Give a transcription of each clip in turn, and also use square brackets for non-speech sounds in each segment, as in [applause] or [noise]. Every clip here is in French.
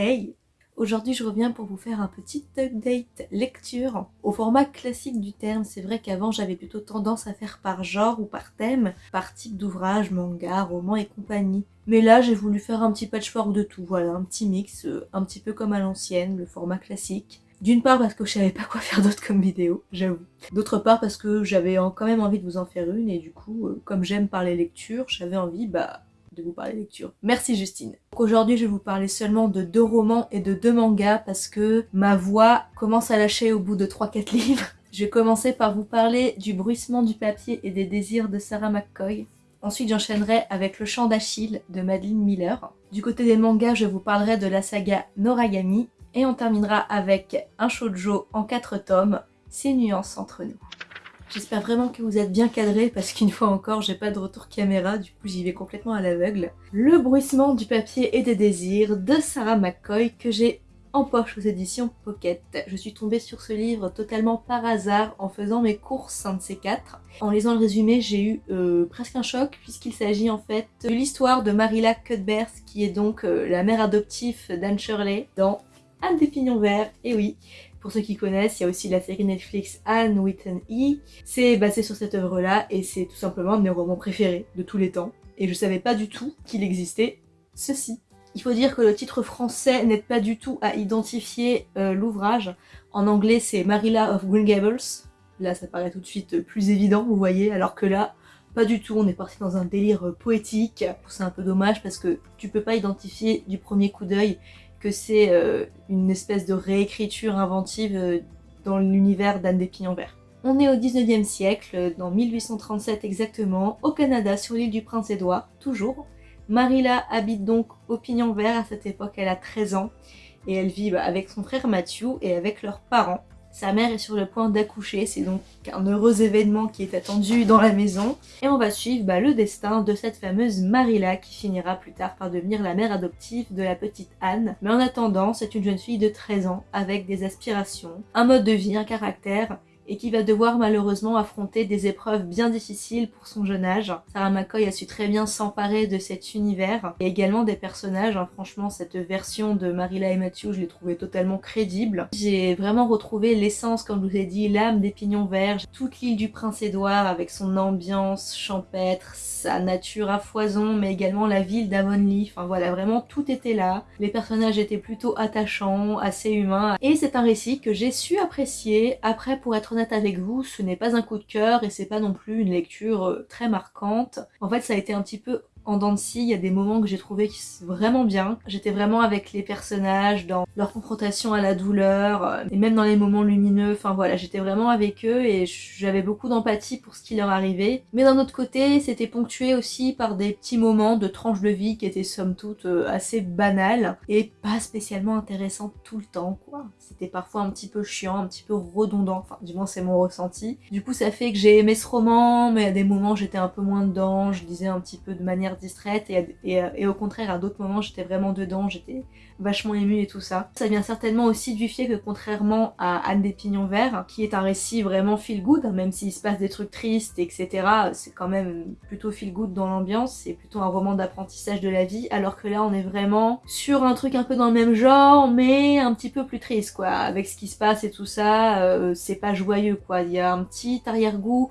Hey Aujourd'hui je reviens pour vous faire un petit update lecture au format classique du terme. C'est vrai qu'avant j'avais plutôt tendance à faire par genre ou par thème, par type d'ouvrage, manga, roman et compagnie. Mais là j'ai voulu faire un petit patchwork de tout, voilà, un petit mix, euh, un petit peu comme à l'ancienne, le format classique. D'une part parce que je savais pas quoi faire d'autre comme vidéo, j'avoue. D'autre part parce que j'avais quand même envie de vous en faire une et du coup, euh, comme j'aime parler lecture, j'avais envie, bah de vous parler lecture. Merci Justine. Aujourd'hui je vais vous parler seulement de deux romans et de deux mangas parce que ma voix commence à lâcher au bout de 3-4 livres. [laughs] Je vais commencer par vous parler du bruissement du papier et des désirs de Sarah McCoy. Ensuite j'enchaînerai avec Le chant d'Achille de Madeline Miller. Du côté des mangas je vous parlerai de la saga Noragami et on terminera avec un shoujo en 4 tomes, Ces nuances entre nous. J'espère vraiment que vous êtes bien cadrés parce qu'une fois encore j'ai pas de retour caméra, du coup j'y vais complètement à l'aveugle. Le bruissement du papier et des désirs de Sarah McCoy que j'ai en poche aux éditions Pocket. Je suis tombée sur ce livre totalement par hasard en faisant mes courses, un de ces quatre. En lisant le résumé, j'ai eu euh, presque un choc puisqu'il s'agit en fait de l'histoire de Marilla Cuthbert qui est donc euh, la mère adoptive d'Anne Shirley dans Anne des Pignons Verts, et oui, pour ceux qui connaissent, il y a aussi la série Netflix Anne with an E. C'est basé sur cette œuvre-là et c'est tout simplement un de mes romans préférés de tous les temps. Et je savais pas du tout qu'il existait ceci. Il faut dire que le titre français n'aide pas du tout à identifier euh, l'ouvrage. En anglais, c'est Marilla of Green Gables. Là, ça paraît tout de suite plus évident, vous voyez, alors que là, pas du tout, on est parti dans un délire poétique. C'est un peu dommage parce que tu peux pas identifier du premier coup d'œil que c'est euh, une espèce de réécriture inventive euh, dans l'univers d'Anne des Pignons Verts. On est au 19e siècle, dans 1837 exactement, au Canada, sur l'île du Prince-Édouard, toujours. Marilla habite donc au Pignon Vert, à cette époque elle a 13 ans, et elle vit bah, avec son frère Matthew et avec leurs parents. Sa mère est sur le point d'accoucher, c'est donc un heureux événement qui est attendu dans la maison. Et on va suivre bah, le destin de cette fameuse Marilla qui finira plus tard par devenir la mère adoptive de la petite Anne. Mais en attendant, c'est une jeune fille de 13 ans avec des aspirations, un mode de vie, un caractère et qui va devoir malheureusement affronter des épreuves bien difficiles pour son jeune âge. Sarah McCoy a su très bien s'emparer de cet univers et également des personnages. Hein. Franchement, cette version de Marilla et Matthew, je l'ai trouvée totalement crédible. J'ai vraiment retrouvé l'essence, comme je vous ai dit, l'âme des pignons verts, toute l'île du Prince-Édouard avec son ambiance champêtre, sa nature à foison, mais également la ville d'Avonlea. Enfin voilà, vraiment tout était là. Les personnages étaient plutôt attachants, assez humains. Et c'est un récit que j'ai su apprécier. Après, pour être avec vous, ce n'est pas un coup de cœur et c'est pas non plus une lecture euh, très marquante. En fait, ça a été un petit peu en scie, il y a des moments que j'ai trouvé vraiment bien. J'étais vraiment avec les personnages dans leur confrontation à la douleur euh, et même dans les moments lumineux. Enfin voilà, j'étais vraiment avec eux et j'avais beaucoup d'empathie pour ce qui leur arrivait. Mais d'un autre côté, c'était ponctué aussi par des petits moments de tranches de vie qui étaient somme toute euh, assez banales et pas spécialement intéressantes tout le temps quoi. C'était parfois un petit peu chiant, un petit peu redondant, enfin du moins c'est mon ressenti. Du coup ça fait que j'ai aimé ce roman, mais à des moments j'étais un peu moins dedans, je lisais un petit peu de manière distraite et, au contraire à d'autres moments j'étais vraiment dedans, j'étais vachement émue et tout ça. Ça vient certainement aussi du fait que contrairement à Anne des Pignons Verts, qui est un récit vraiment feel good, hein, même s'il se passe des trucs tristes, etc., c'est quand même plutôt feel good dans l'ambiance, c'est plutôt un roman d'apprentissage de la vie, alors que là on est vraiment sur un truc un peu dans le même genre, mais un petit peu plus triste quoi, avec ce qui se passe et tout ça, euh, c'est pas joyeux quoi, il y a un petit arrière-goût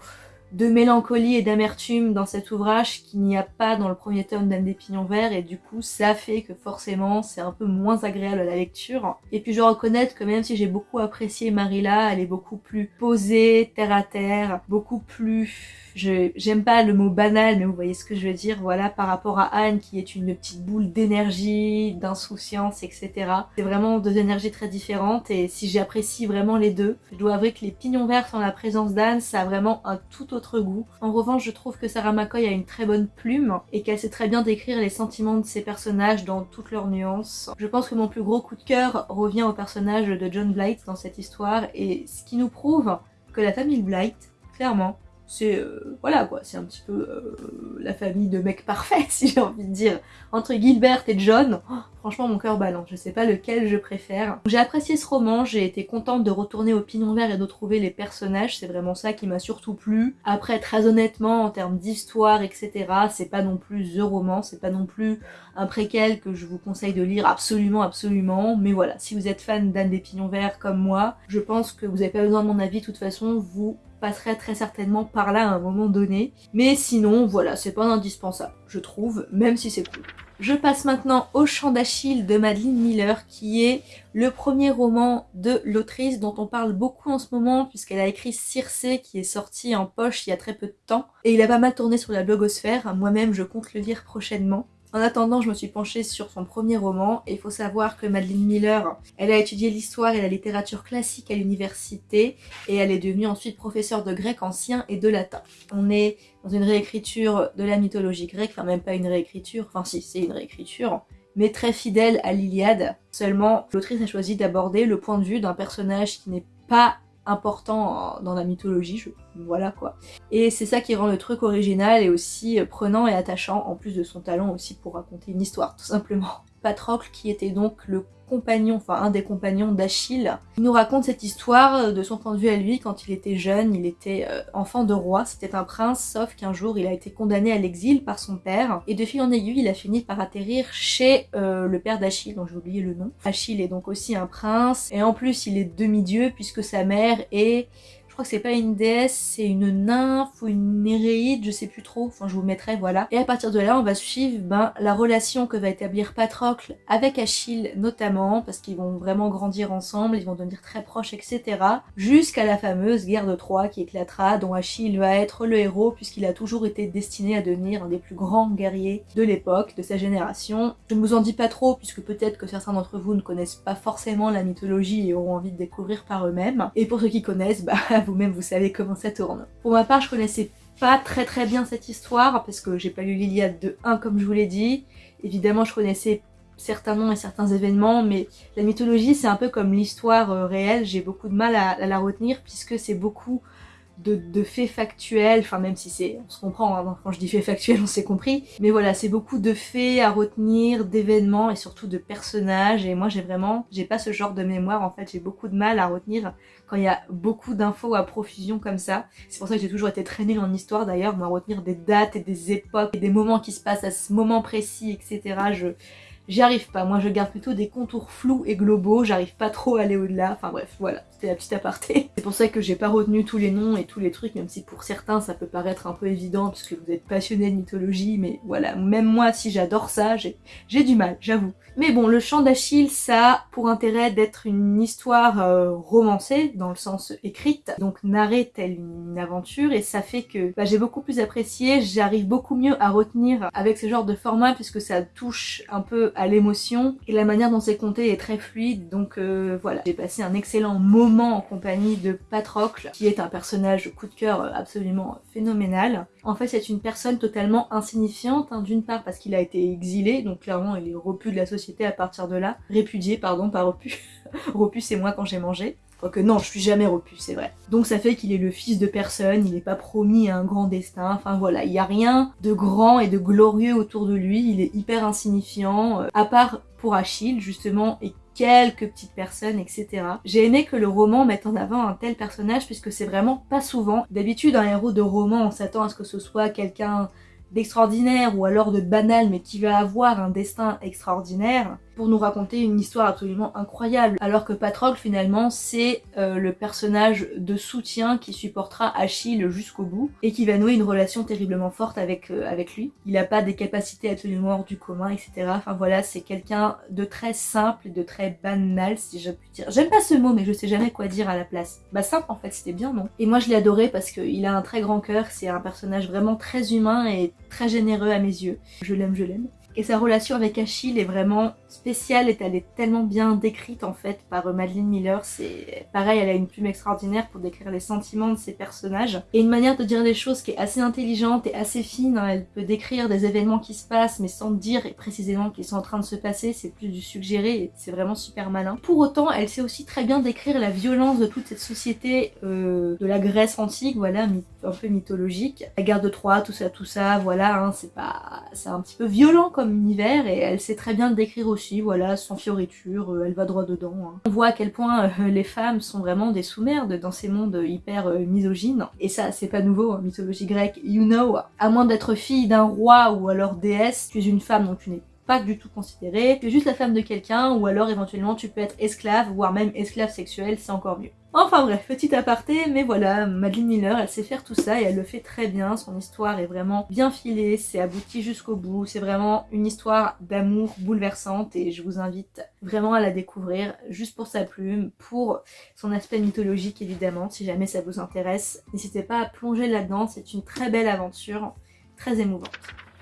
de mélancolie et d'amertume dans cet ouvrage qu'il n'y a pas dans le premier tome d'Anne des Pignons Verts et du coup ça fait que forcément c'est un peu moins agréable à la lecture. Et puis je reconnaître que même si j'ai beaucoup apprécié Marilla, elle est beaucoup plus posée, terre à terre, beaucoup plus j'aime pas le mot banal, mais vous voyez ce que je veux dire, voilà, par rapport à Anne qui est une petite boule d'énergie, d'insouciance, etc. C'est vraiment deux énergies très différentes et si j'apprécie vraiment les deux, je dois avouer que les pignons verts sans la présence d'Anne, ça a vraiment un tout autre goût. En revanche, je trouve que Sarah McCoy a une très bonne plume et qu'elle sait très bien décrire les sentiments de ses personnages dans toutes leurs nuances. Je pense que mon plus gros coup de cœur revient au personnage de John Blight dans cette histoire et ce qui nous prouve que la famille Blight, clairement, c'est euh, voilà quoi, c'est un petit peu euh, la famille de mecs parfaits [laughs] si j'ai envie de dire. Entre Gilbert et John, oh, franchement mon cœur balance, je sais pas lequel je préfère. J'ai apprécié ce roman, j'ai été contente de retourner au Pignon Vert et de trouver les personnages, c'est vraiment ça qui m'a surtout plu. Après très honnêtement en termes d'histoire etc, c'est pas non plus The Roman, c'est pas non plus un préquel que je vous conseille de lire absolument absolument, mais voilà, si vous êtes fan d'Anne des Pignons Verts comme moi, je pense que vous avez pas besoin de mon avis. De toute façon, vous passerait très certainement par là à un moment donné. Mais sinon, voilà, c'est pas indispensable, je trouve, même si c'est cool. Je passe maintenant au Chant d'Achille de Madeleine Miller, qui est le premier roman de l'autrice dont on parle beaucoup en ce moment, puisqu'elle a écrit Circé, qui est sorti en poche il y a très peu de temps. Et il a pas mal tourné sur la blogosphère, moi-même je compte le lire prochainement. En attendant, je me suis penchée sur son premier roman il faut savoir que Madeleine Miller, elle a étudié l'histoire et la littérature classique à l'université et elle est devenue ensuite professeure de grec ancien et de latin. On est dans une réécriture de la mythologie grecque, enfin même pas une réécriture, enfin si, c'est une réécriture, mais très fidèle à l'Iliade. Seulement, l'autrice a choisi d'aborder le point de vue d'un personnage qui n'est pas important dans la mythologie, voilà quoi. Et c'est ça qui rend le truc original et aussi prenant et attachant, en plus de son talent aussi pour raconter une histoire, tout simplement. Patrocle, qui était donc le compagnon, enfin un des compagnons d'Achille. Il nous raconte cette histoire de son point de vue à lui quand il était jeune, il était euh, enfant de roi, c'était un prince, sauf qu'un jour il a été condamné à l'exil par son père, et de fil en aiguille il a fini par atterrir chez euh, le père d'Achille, dont j'ai oublié le nom. Achille est donc aussi un prince, et en plus il est demi-dieu puisque sa mère est crois que c'est pas une déesse, c'est une nymphe ou une néréide, je sais plus trop, enfin je vous mettrai, voilà. Et à partir de là, on va suivre ben, la relation que va établir Patrocle avec Achille notamment, parce qu'ils vont vraiment grandir ensemble, ils vont devenir très proches, etc. Jusqu'à la fameuse guerre de Troie qui éclatera, dont Achille va être le héros, puisqu'il a toujours été destiné à devenir un des plus grands guerriers de l'époque, de sa génération. Je ne vous en dis pas trop, puisque peut-être que certains d'entre vous ne connaissent pas forcément la mythologie et auront envie de découvrir par eux-mêmes. Et pour ceux qui connaissent, [laughs] bah vous-même vous savez comment ça tourne. Pour ma part, je connaissais pas très très bien cette histoire, parce que j'ai pas lu l'Iliade de 1 comme je vous l'ai dit. Évidemment, je connaissais certains noms et certains événements, mais la mythologie, c'est un peu comme l'histoire euh, réelle, j'ai beaucoup de mal à la retenir, puisque c'est beaucoup de, faits factuels, enfin même si c'est, on se comprend, hein, quand je dis faits factuels [laughs] on s'est compris, mais voilà c'est beaucoup de faits à retenir, d'événements et surtout de personnages et moi j'ai vraiment, j'ai pas ce genre de mémoire en fait, j'ai beaucoup de mal à retenir quand il y a beaucoup d'infos à profusion comme ça. C'est pour ça que j'ai toujours été très nulle en histoire d'ailleurs, à retenir des dates et des époques et des moments qui se passent à ce moment précis, etc. Je, J'y arrive pas, moi je garde plutôt des contours flous et globaux, j'arrive pas trop à aller au-delà, enfin bref, voilà, c'était la petite aparté. [laughs] C'est pour ça que j'ai pas retenu tous les noms et tous les trucs, même si pour certains ça peut paraître un peu évident puisque vous êtes passionné de mythologie, mais voilà, même moi si j'adore ça, j'ai du mal, j'avoue. Mais bon, le chant d'Achille, ça a pour intérêt d'être une histoire euh, romancée, dans le sens écrite, donc narrée telle une aventure, et ça fait que bah, j'ai beaucoup plus apprécié, j'arrive beaucoup mieux à retenir avec ce genre de format puisque ça touche un peu à l'émotion et la manière dont c'est compté est très fluide donc euh, voilà. J'ai passé un excellent moment en compagnie de Patrocle qui est un personnage coup de cœur absolument phénoménal. En fait c'est une personne totalement insignifiante hein, d'une part parce qu'il a été exilé donc clairement il est repu de la société à partir de là. Répudié pardon pas repu. repu c'est moi quand j'ai mangé. Quoique non, je suis jamais repu, c'est vrai. Donc ça fait qu'il est le fils de personne, il n'est pas promis à un grand destin, enfin voilà, il n'y a rien de grand et de glorieux autour de lui, il est hyper insignifiant, euh, à part pour Achille justement, et quelques petites personnes, etc. J'ai aimé que le roman mette en avant un tel personnage puisque c'est vraiment pas souvent. D'habitude, un héros de roman, on s'attend à ce que ce soit quelqu'un d'extraordinaire ou alors de banal mais qui va avoir un destin extraordinaire pour nous raconter une histoire absolument incroyable. Alors que Patrocle finalement c'est euh, le personnage de soutien qui supportera Achille jusqu'au bout et qui va nouer une relation terriblement forte avec, euh, avec lui. Il n'a pas des capacités absolument hors du commun etc. Enfin voilà c'est quelqu'un de très simple de très banal si je puis dire. J'aime pas ce mot mais je sais jamais quoi dire à la place. Bah simple en fait c'était bien non? Et moi je l'ai adoré parce qu'il a un très grand cœur, c'est un personnage vraiment très humain et très généreux à mes yeux. Je l'aime, je l'aime. Et sa relation avec Achille est vraiment spéciale et elle est tellement bien décrite en fait par euh, Madeleine Miller. C'est pareil, elle a une plume extraordinaire pour décrire les sentiments de ses personnages. Et une manière de dire les choses qui est assez intelligente et assez fine. Hein. Elle peut décrire des événements qui se passent mais sans dire précisément qu'ils sont en train de se passer. C'est plus du suggéré et c'est vraiment super malin. Pour autant, elle sait aussi très bien décrire la violence de toute cette société euh, de la Grèce antique, voilà, un peu mythologique. La guerre de Troie, tout ça, tout ça, voilà, hein, c'est pas... c'est un petit peu violent comme univers et elle sait très bien le décrire aussi, voilà, sans fioriture, euh, elle va droit dedans. Hein. On voit à quel point euh, les femmes sont vraiment des sous-merdes dans ces mondes hyper euh, misogynes. Et ça, c'est pas nouveau en mythologie grecque, you know. À moins d'être fille d'un roi ou alors déesse, tu es une femme donc tu n'es pas du tout considérée, tu es juste la femme de quelqu'un ou alors éventuellement tu peux être esclave, voire même esclave sexuelle, c'est encore mieux. Enfin bref, petit aparté, mais voilà, Madeleine Miller, elle sait faire tout ça et elle le fait très bien. Son histoire est vraiment bien filée, c'est abouti jusqu'au bout. C'est vraiment une histoire d'amour bouleversante et je vous invite vraiment à la découvrir juste pour sa plume, pour son aspect mythologique évidemment. Si jamais ça vous intéresse, n'hésitez pas à plonger là-dedans. C'est une très belle aventure, très émouvante.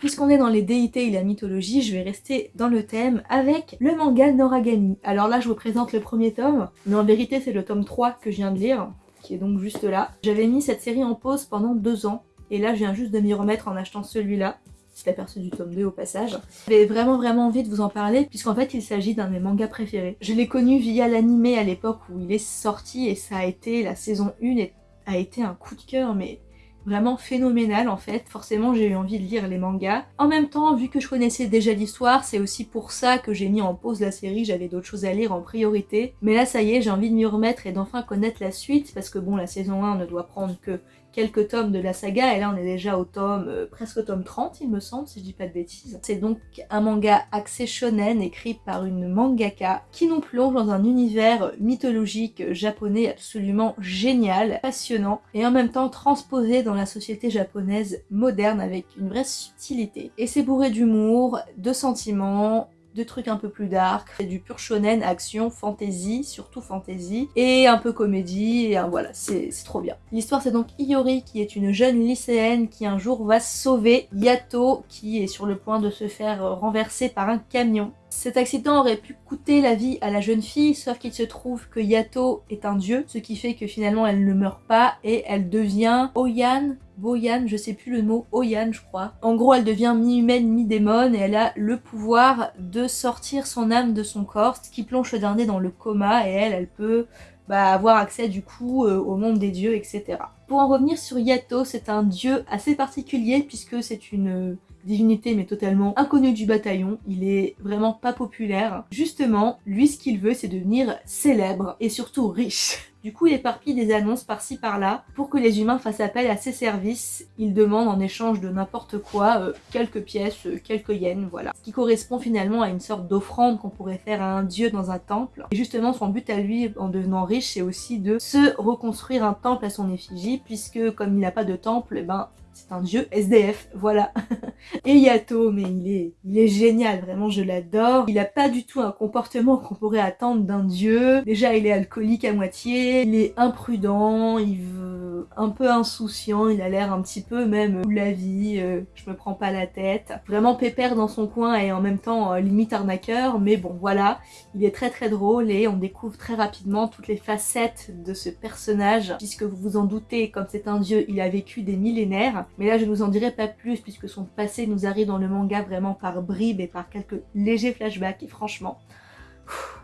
Puisqu'on est dans les déités et la mythologie, je vais rester dans le thème avec le manga Noragami. Alors là, je vous présente le premier tome, mais en vérité, c'est le tome 3 que je viens de lire, qui est donc juste là. J'avais mis cette série en pause pendant deux ans, et là, je viens juste de m'y remettre en achetant celui-là. C'est aperçu du tome 2 au passage. J'avais vraiment vraiment envie de vous en parler puisqu'en fait il s'agit d'un de mes mangas préférés. Je l'ai connu via l'animé à l'époque où il est sorti et ça a été la saison 1 et a été un coup de cœur mais vraiment phénoménal en fait. Forcément j'ai eu envie de lire les mangas. En même temps, vu que je connaissais déjà l'histoire, c'est aussi pour ça que j'ai mis en pause la série, j'avais d'autres choses à lire en priorité. Mais là ça y est, j'ai envie de m'y remettre et d'enfin connaître la suite, parce que bon, la saison 1 ne doit prendre que quelques tomes de la saga, et là on est déjà au tome, euh, presque au tome 30 il me semble, si je dis pas de bêtises. C'est donc un manga axé shonen, écrit par une mangaka, qui nous plonge dans un univers mythologique japonais absolument génial, passionnant, et en même temps transposé dans la société japonaise moderne avec une vraie subtilité. Et c'est bourré d'humour, de sentiments, de trucs un peu plus dark, du pur shonen, action, fantasy, surtout fantasy, et un peu comédie, et voilà, c'est trop bien. L'histoire c'est donc Iori qui est une jeune lycéenne qui un jour va sauver Yato qui est sur le point de se faire renverser par un camion. Cet accident aurait pu coûter la vie à la jeune fille, sauf qu'il se trouve que Yato est un dieu, ce qui fait que finalement elle ne meurt pas et elle devient Oyan, Boyan, je sais plus le mot, Oyan je crois. En gros elle devient mi-humaine, mi-démon et elle a le pouvoir de sortir son âme de son corps, ce qui plonge le dernier dans le coma et elle, elle peut bah, avoir accès du coup euh, au monde des dieux, etc. Pour en revenir sur Yato, c'est un dieu assez particulier puisque c'est une divinité mais totalement inconnu du bataillon, il est vraiment pas populaire. Justement, lui ce qu'il veut c'est devenir célèbre et surtout riche. [laughs] Du coup, il éparpille des annonces par-ci par-là pour que les humains fassent appel à ses services. Il demande en échange de n'importe quoi euh, quelques pièces, euh, quelques yens, voilà. Ce qui correspond finalement à une sorte d'offrande qu'on pourrait faire à un dieu dans un temple. Et justement, son but à lui, en devenant riche, c'est aussi de se reconstruire un temple à son effigie, puisque comme il n'a pas de temple, eh ben c'est un dieu SDF, voilà. [laughs] et Yato, mais il est, il est génial, vraiment je l'adore. Il a pas du tout un comportement qu'on pourrait attendre d'un dieu. Déjà il est alcoolique à moitié, il est imprudent, il veut un peu insouciant, il a l'air un petit peu même ou la vie, euh, je me prends pas la tête. Vraiment pépère dans son coin et en même temps euh, limite arnaqueur, mais bon voilà, il est très très drôle et on découvre très rapidement toutes les facettes de ce personnage, puisque vous vous en doutez, comme c'est un dieu, il a vécu des millénaires, mais là je ne vous en dirai pas plus puisque son passé nous arrive dans le manga vraiment par bribes et par quelques légers flashbacks. Et franchement...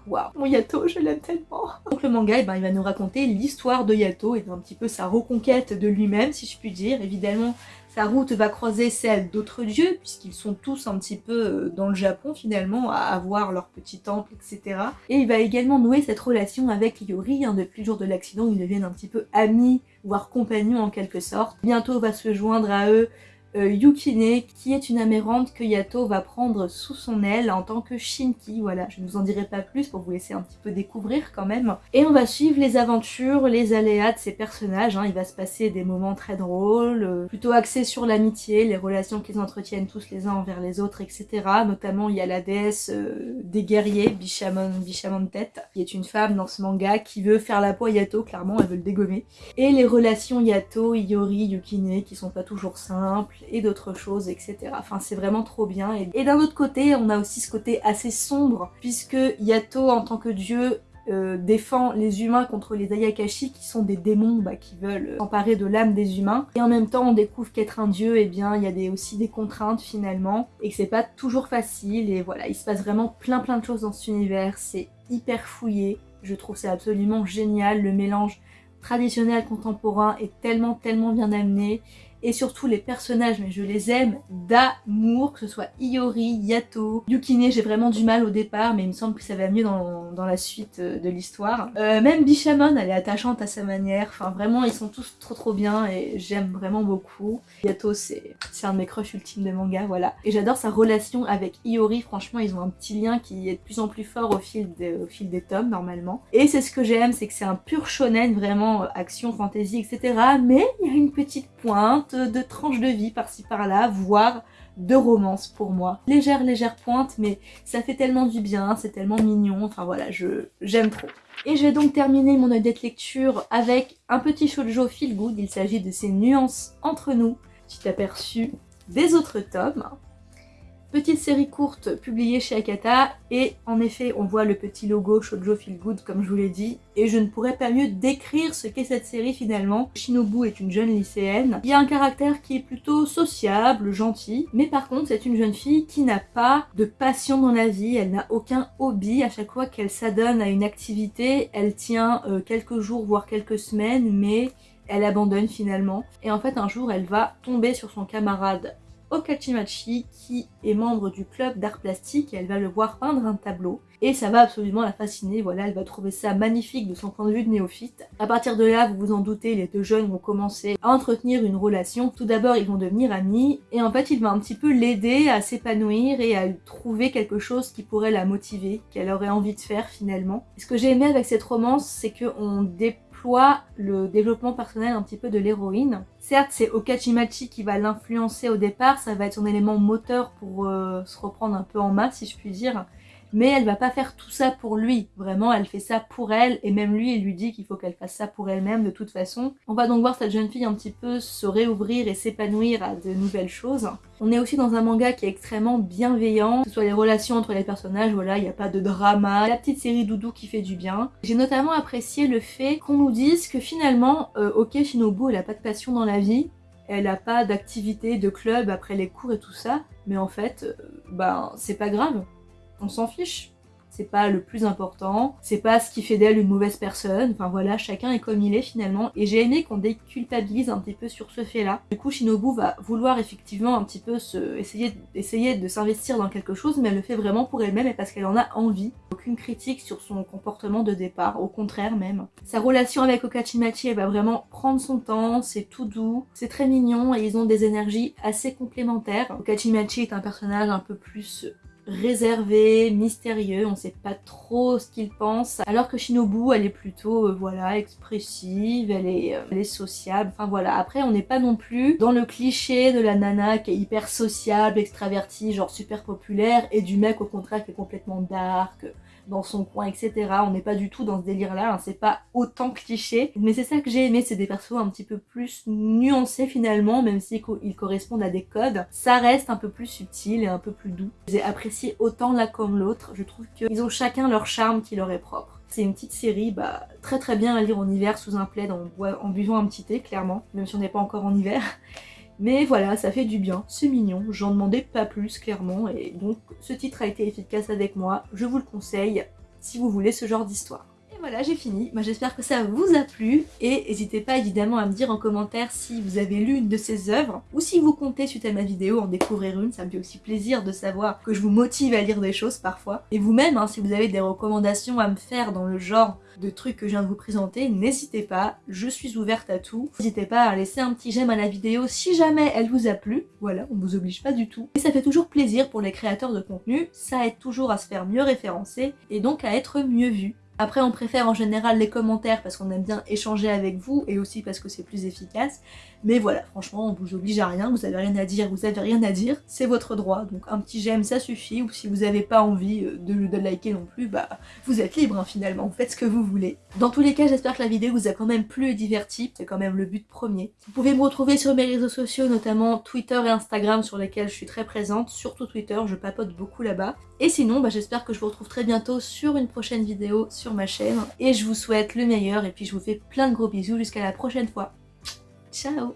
Waouh, mon Yato, je l'aime tellement Donc le manga, eh ben, il va nous raconter l'histoire de Yato et un petit peu sa reconquête de lui-même, si je puis dire. Évidemment, sa route va croiser celle d'autres dieux, puisqu'ils sont tous un petit peu euh, dans le Japon finalement, à avoir leur petit temple, etc. Et il va également nouer cette relation avec Yori, depuis le jour de l'accident, ils deviennent un petit peu amis, voire compagnons en quelque sorte. Bientôt va se joindre à eux euh, Yukine, qui est une amérante que Yato va prendre sous son aile en tant que Shinki. Voilà, je ne vous en dirai pas plus pour vous laisser un petit peu découvrir quand même. Et on va suivre les aventures, les aléas de ces personnages. Hein. Il va se passer des moments très drôles, euh, plutôt axés sur l'amitié, les relations qu'ils entretiennent tous les uns envers les autres, etc. Notamment, il y a la déesse euh, des guerriers, Bishamon, Bishamon Tête, qui est une femme dans ce manga qui veut faire la peau à Yato, clairement, elle veut le dégommer. Et les relations Yato, Iori, Yukine, qui sont pas toujours simples et d'autres choses, etc. Enfin, c'est vraiment trop bien. Et, d'un autre côté, on a aussi ce côté assez sombre, puisque Yato, en tant que dieu, euh, défend les humains contre les Ayakashi qui sont des démons bah, qui veulent s'emparer de l'âme des humains. Et en même temps on découvre qu'être un dieu, eh bien il y a des, aussi des contraintes finalement et que c'est pas toujours facile et voilà, il se passe vraiment plein plein de choses dans cet univers, c'est hyper fouillé, je trouve c'est absolument génial, le mélange traditionnel contemporain est tellement tellement bien amené et surtout les personnages, mais je les aime d'amour, que ce soit Iori, Yato, Yukine, j'ai vraiment du mal au départ, mais il me semble que ça va mieux dans, dans la suite euh, de l'histoire. Euh, même Bishamon, elle est attachante à sa manière, enfin vraiment ils sont tous trop trop bien et j'aime vraiment beaucoup. Yato c'est un de mes crushs ultimes de manga, voilà. Et j'adore sa relation avec Iori, franchement ils ont un petit lien qui est de plus en plus fort au fil, au fil des tomes normalement. Et c'est ce que j'aime, c'est que c'est un pur shonen, vraiment euh, action, fantasy, etc. Mais il y a une petite pointe de tranches de vie par-ci par-là, voire de romance pour moi. Légère, légère pointe, mais ça fait tellement du bien, c'est tellement mignon, enfin voilà, je j'aime trop. Et je vais donc terminer mon update lecture avec un petit shoujo feel good, il s'agit de ces nuances entre nous, petit aperçu des autres tomes. Petite série courte publiée chez Akata et en effet on voit le petit logo Shoujo Feel Good comme je vous l'ai dit et je ne pourrais pas mieux décrire ce qu'est cette série finalement. Shinobu est une jeune lycéenne, il y a un caractère qui est plutôt sociable, gentil, mais par contre c'est une jeune fille qui n'a pas de passion dans la vie, elle n'a aucun hobby, à chaque fois qu'elle s'adonne à une activité, elle tient euh, quelques jours voire quelques semaines mais elle abandonne finalement. Et en fait un jour elle va tomber sur son camarade Okachimachi qui est membre du club d'art plastique elle va le voir peindre un tableau et ça va absolument la fasciner, voilà, elle va trouver ça magnifique de son point de vue de néophyte. À partir de là, vous vous en doutez, les deux jeunes vont commencer à entretenir une relation. Tout d'abord, ils vont devenir amis et en fait, il va un petit peu l'aider à s'épanouir et à trouver quelque chose qui pourrait la motiver, qu'elle aurait envie de faire finalement. ce que j'ai aimé avec cette romance, c'est qu'on dépend le développement personnel un petit peu de l'héroïne. Certes, c'est Okachimachi qui va l'influencer au départ, ça va être son élément moteur pour euh, se reprendre un peu en masse, si je puis dire mais elle va pas faire tout ça pour lui. Vraiment, elle fait ça pour elle, et même lui, il lui dit qu'il faut qu'elle fasse ça pour elle-même de toute façon. On va donc voir cette jeune fille un petit peu se réouvrir et s'épanouir à de nouvelles choses. On est aussi dans un manga qui est extrêmement bienveillant, que ce soit les relations entre les personnages, voilà, il n'y a pas de drama, la petite série doudou qui fait du bien. J'ai notamment apprécié le fait qu'on nous dise que finalement, euh, ok Shinobu, elle a pas de passion dans la vie, elle a pas d'activité de club après les cours et tout ça, mais en fait, euh, ben c'est pas grave on s'en fiche. C'est pas le plus important, c'est pas ce qui fait d'elle une mauvaise personne, enfin voilà, chacun est comme il est finalement, et j'ai aimé qu'on déculpabilise un petit peu sur ce fait-là. Du coup, Shinobu va vouloir effectivement un petit peu se, essayer, essayer de s'investir dans quelque chose, mais elle le fait vraiment pour elle-même et parce qu'elle en a envie. Aucune critique sur son comportement de départ, au contraire même. Sa relation avec Okachimachi, elle va vraiment prendre son temps, c'est tout doux, c'est très mignon et ils ont des énergies assez complémentaires. Okachimachi est un personnage un peu plus réservé, mystérieux, on sait pas trop ce qu'il pense, alors que Shinobu elle est plutôt euh, voilà expressive, elle est, euh, elle est sociable, enfin voilà. Après on n'est pas non plus dans le cliché de la nana qui est hyper sociable, extravertie, genre super populaire, et du mec au contraire qui est complètement dark, dans son coin, etc. On n'est pas du tout dans ce délire-là, hein. c'est pas autant cliché. Mais c'est ça que j'ai aimé, c'est des persos un petit peu plus nuancés finalement, même s'ils correspondent à des codes. Ça reste un peu plus subtil et un peu plus doux. J'ai apprécié autant l'un comme l'autre, je trouve qu'ils ont chacun leur charme qui leur est propre. C'est une petite série bah, très très bien à lire en hiver sous un plaid en, en buvant un petit thé, clairement, même si on n'est pas encore en hiver. Mais voilà, ça fait du bien, c'est mignon, j'en demandais pas plus clairement, et donc ce titre a été efficace avec moi, je vous le conseille si vous voulez ce genre d'histoire voilà, j'ai fini. J'espère que ça vous a plu. Et n'hésitez pas évidemment à me dire en commentaire si vous avez lu une de ces œuvres ou si vous comptez, suite à ma vidéo, en découvrir une. Ça me fait aussi plaisir de savoir que je vous motive à lire des choses parfois. Et vous-même, hein, si vous avez des recommandations à me faire dans le genre de trucs que je viens de vous présenter, n'hésitez pas, je suis ouverte à tout. N'hésitez pas à laisser un petit j'aime à la vidéo si jamais elle vous a plu. Voilà, on vous oblige pas du tout. Et ça fait toujours plaisir pour les créateurs de contenu, ça aide toujours à se faire mieux référencer et donc à être mieux vu. Après on préfère en général les commentaires parce qu'on aime bien échanger avec vous et aussi parce que c'est plus efficace. Mais voilà, franchement on vous oblige à rien, vous avez rien à dire, vous avez rien à dire, c'est votre droit. Donc un petit j'aime ça suffit ou si vous n'avez pas envie euh, de, liker non plus, bah vous êtes libre hein, finalement, vous faites ce que vous voulez. Dans tous les cas j'espère que la vidéo vous a quand même plu et diverti, c'est quand même le but premier. Vous pouvez me retrouver sur mes réseaux sociaux, notamment Twitter et Instagram sur lesquels je suis très présente, surtout Twitter, je papote beaucoup là-bas. Et sinon, bah, j'espère que je vous retrouve très bientôt sur une prochaine vidéo sur ma chaîne. Et je vous souhaite le meilleur et puis je vous fais plein de gros bisous jusqu'à la prochaine fois. Ciao